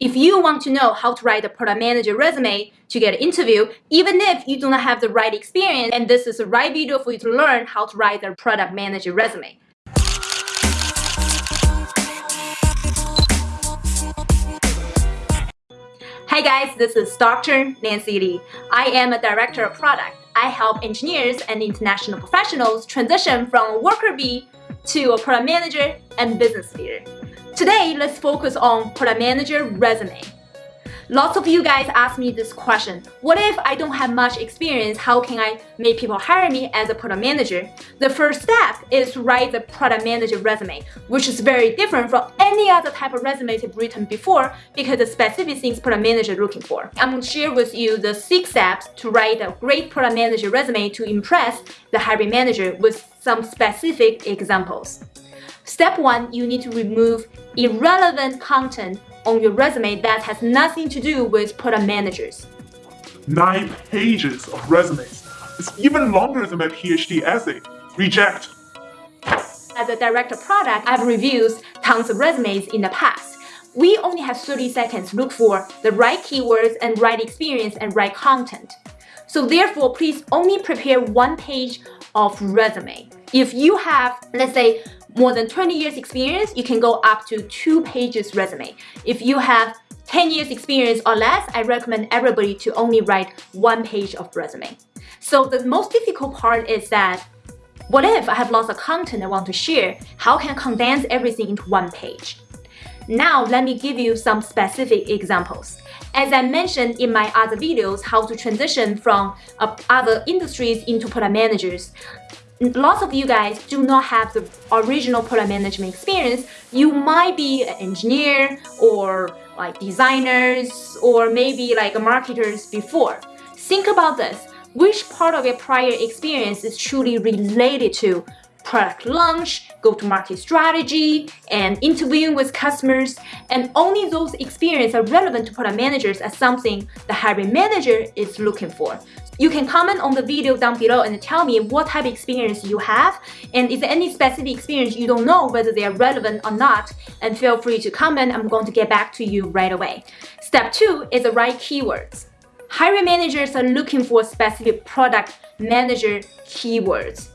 If you want to know how to write a product manager resume to get an interview, even if you do not have the right experience, and this is the right video for you to learn how to write a product manager resume. Hi guys, this is Dr. Nancy Li. I am a director of product. I help engineers and international professionals transition from a worker bee to a product manager and business leader. Today, let's focus on product manager resume. Lots of you guys ask me this question. What if I don't have much experience? How can I make people hire me as a product manager? The first step is to write the product manager resume, which is very different from any other type of resume you've written before because the specific things product manager looking for. I'm going to share with you the six steps to write a great product manager resume to impress the hiring manager with some specific examples. Step one, you need to remove irrelevant content on your resume that has nothing to do with product managers. Nine pages of resumes. It's even longer than my PhD essay. Reject. As a director of product, I've reviewed tons of resumes in the past. We only have 30 seconds to look for the right keywords and right experience and right content. So therefore, please only prepare one page of resume. If you have, let's say, more than 20 years experience, you can go up to two pages resume. If you have 10 years experience or less, I recommend everybody to only write one page of resume. So the most difficult part is that what if I have lots of content I want to share? How can I condense everything into one page? Now, let me give you some specific examples. As I mentioned in my other videos, how to transition from uh, other industries into product managers, lots of you guys do not have the original product management experience. You might be an engineer or like designers or maybe like marketers before. Think about this. Which part of your prior experience is truly related to product launch, go-to-market strategy, and interviewing with customers, and only those experiences are relevant to product managers as something the hiring manager is looking for. You can comment on the video down below and tell me what type of experience you have and there any specific experience you don't know whether they are relevant or not and feel free to comment. I'm going to get back to you right away. Step two is the right keywords. Hiring managers are looking for specific product manager keywords.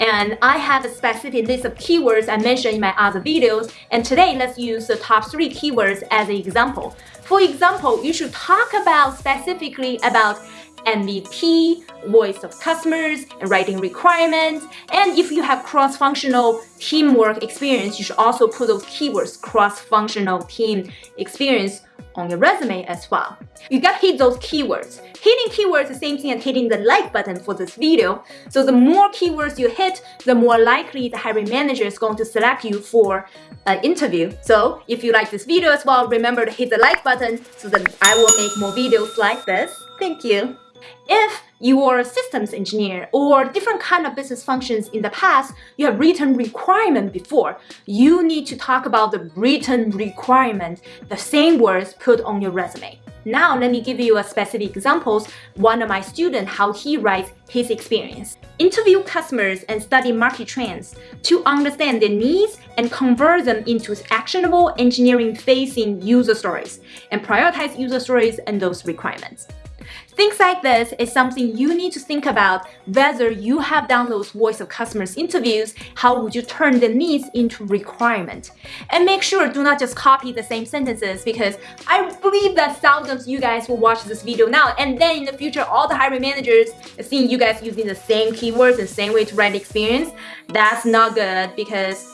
And I have a specific list of keywords I mentioned in my other videos. And today, let's use the top three keywords as an example. For example, you should talk about specifically about MVP, voice of customers, and writing requirements. And if you have cross-functional teamwork experience, you should also put those keywords, cross-functional team experience, on your resume as well. You gotta hit those keywords. Hitting keywords is the same thing as hitting the like button for this video. So the more keywords you hit, the more likely the hiring manager is going to select you for an interview. So if you like this video as well, remember to hit the like button so that I will make more videos like this. Thank you. If you are a systems engineer or different kind of business functions in the past, you have written requirement before, you need to talk about the written requirement, the same words put on your resume. Now let me give you a specific examples, one of my students, how he writes his experience. Interview customers and study market trends to understand their needs and convert them into actionable engineering-facing user stories and prioritize user stories and those requirements. Things like this is something you need to think about whether you have done those voice of customers interviews, how would you turn the needs into requirement? And make sure do not just copy the same sentences because I believe that thousands of you guys will watch this video now and then in the future all the hiring managers seeing you guys using the same keywords and same way to write experience. That's not good because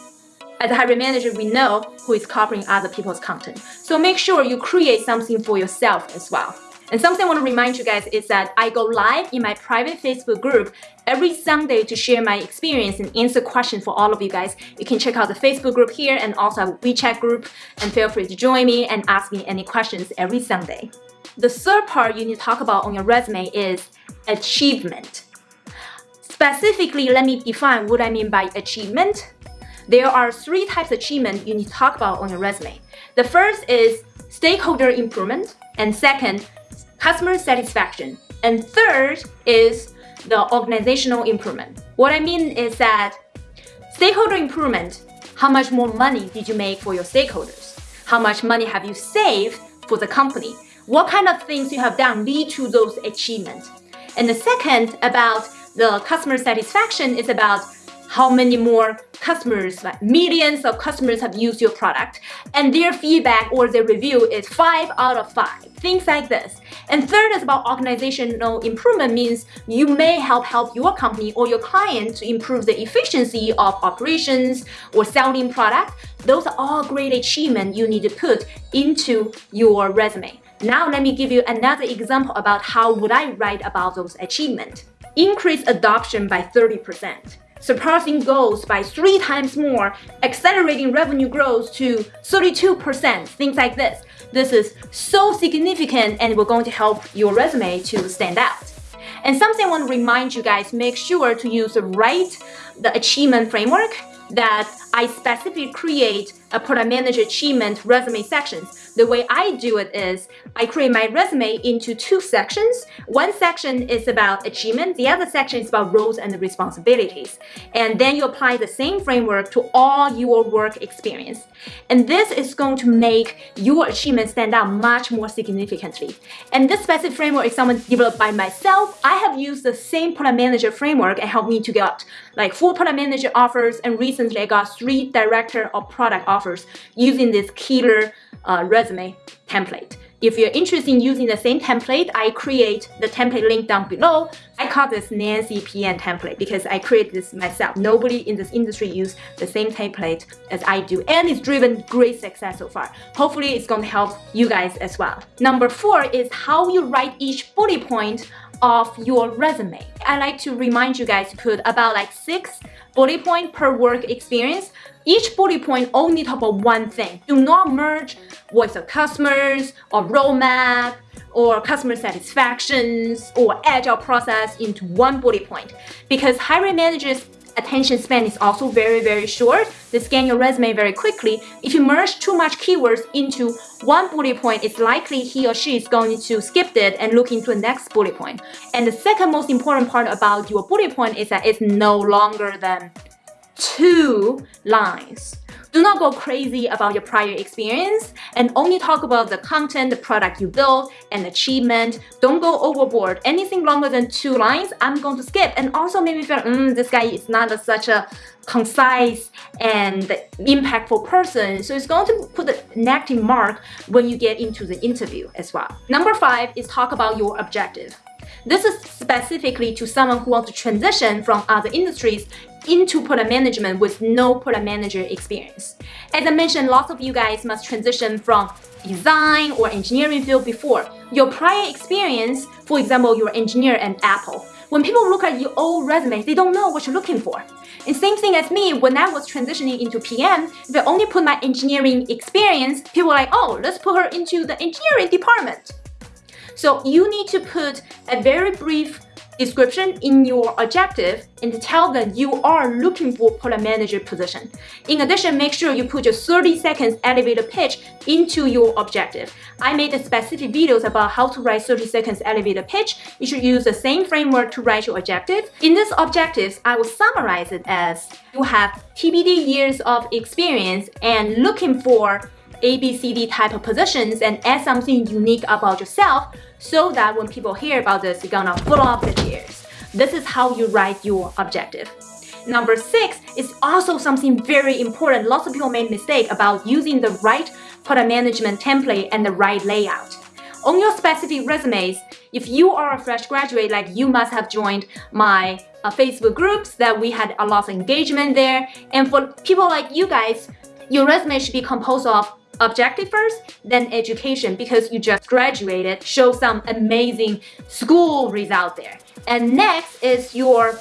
as a hiring manager, we know who is copying other people's content. So make sure you create something for yourself as well. And something I want to remind you guys is that I go live in my private Facebook group every Sunday to share my experience and answer questions for all of you guys. You can check out the Facebook group here and also a WeChat group and feel free to join me and ask me any questions every Sunday. The third part you need to talk about on your resume is achievement. Specifically, let me define what I mean by achievement. There are three types of achievement you need to talk about on your resume. The first is stakeholder improvement, and second, customer satisfaction. And third is the organizational improvement. What I mean is that stakeholder improvement, how much more money did you make for your stakeholders? How much money have you saved for the company. What kind of things you have done lead to those achievements. And the second about the customer satisfaction is about how many more customers, like millions of customers have used your product and their feedback or their review is five out of five, things like this. And third is about organizational improvement means you may help help your company or your client to improve the efficiency of operations or selling product. Those are all great achievements you need to put into your resume. Now let me give you another example about how would I write about those achievements. Increase adoption by 30% surpassing goals by three times more, accelerating revenue growth to 32%, things like this. This is so significant and we're going to help your resume to stand out. And something I want to remind you guys, make sure to use the right the achievement framework that I specifically create a product manager achievement resume sections. The way I do it is I create my resume into two sections. One section is about achievement, the other section is about roles and responsibilities. And then you apply the same framework to all your work experience. And this is going to make your achievement stand out much more significantly. And this specific framework is someone developed by myself. I have used the same product manager framework and helped me to get like four product manager offers and recently I got three director of product offers using this killer uh, resume template. If you're interested in using the same template, I create the template link down below. I call this Nancy PM template because I created this myself. Nobody in this industry use the same template as I do and it's driven great success so far. Hopefully it's going to help you guys as well. Number four is how you write each bullet point of your resume. I like to remind you guys to put about like six bullet point per work experience. Each bullet point only talk about one thing. Do not merge voice of customers or roadmap or customer satisfactions or agile process into one bullet point because hiring managers attention span is also very, very short. They scan your resume very quickly. If you merge too much keywords into one bullet point, it's likely he or she is going to skip it and look into the next bullet point. And the second most important part about your bullet point is that it's no longer than two lines. Do not go crazy about your prior experience and only talk about the content, the product you built, and achievement. Don't go overboard. Anything longer than two lines, I'm going to skip. And also maybe feel, mm, this guy is not a, such a concise and impactful person. So it's going to put a negative mark when you get into the interview as well. Number five is talk about your objective. This is specifically to someone who wants to transition from other industries into product management with no product manager experience. As I mentioned, lots of you guys must transition from design or engineering field before. Your prior experience, for example, you're engineer at Apple. When people look at your old resume, they don't know what you're looking for. And same thing as me, when I was transitioning into PM, if I only put my engineering experience, people are like, oh, let's put her into the engineering department. So you need to put a very brief description in your objective and tell them you are looking for product manager position. In addition, make sure you put your 30 seconds elevator pitch into your objective. I made specific videos about how to write 30 seconds elevator pitch. You should use the same framework to write your objective. In this objectives, I will summarize it as you have TBD years of experience and looking for ABCD type of positions and add something unique about yourself so that when people hear about this, you're gonna follow up the ears. This is how you write your objective. Number six is also something very important. Lots of people make mistake about using the right product management template and the right layout. On your specific resumes, if you are a fresh graduate, like you must have joined my uh, Facebook groups that we had a lot of engagement there. And for people like you guys, your resume should be composed of objective first, then education because you just graduated, show some amazing school results there. And next is your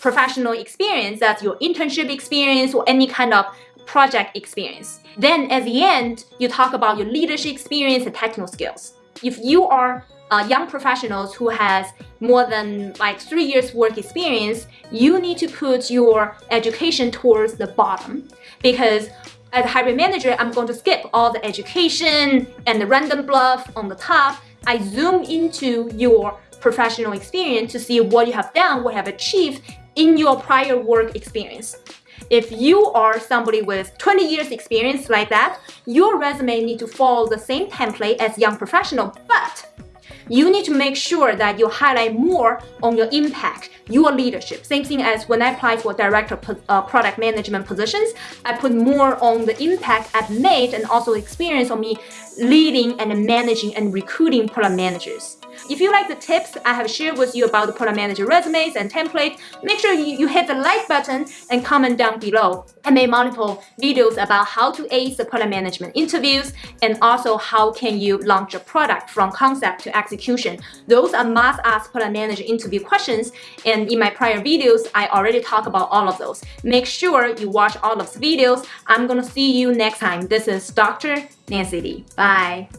professional experience, that's your internship experience or any kind of project experience. Then at the end, you talk about your leadership experience and technical skills. If you are uh, young professionals who has more than like three years work experience, you need to put your education towards the bottom because as a hiring manager, I'm going to skip all the education and the random bluff on the top. I zoom into your professional experience to see what you have done, what you have achieved in your prior work experience. If you are somebody with 20 years experience like that, your resume need to follow the same template as young professional, but you need to make sure that you highlight more on your impact, your leadership. Same thing as when I apply for director uh, product management positions, I put more on the impact I've made and also experience on me leading and managing and recruiting product managers. If you like the tips I have shared with you about the product manager resumes and templates, make sure you, you hit the like button and comment down below. I made multiple videos about how to ace the product management interviews and also how can you launch a product from concept to execution. Those are must ask product manager interview questions and in my prior videos, I already talked about all of those. Make sure you watch all of the videos. I'm gonna see you next time. This is Dr. Nancy Li. Bye.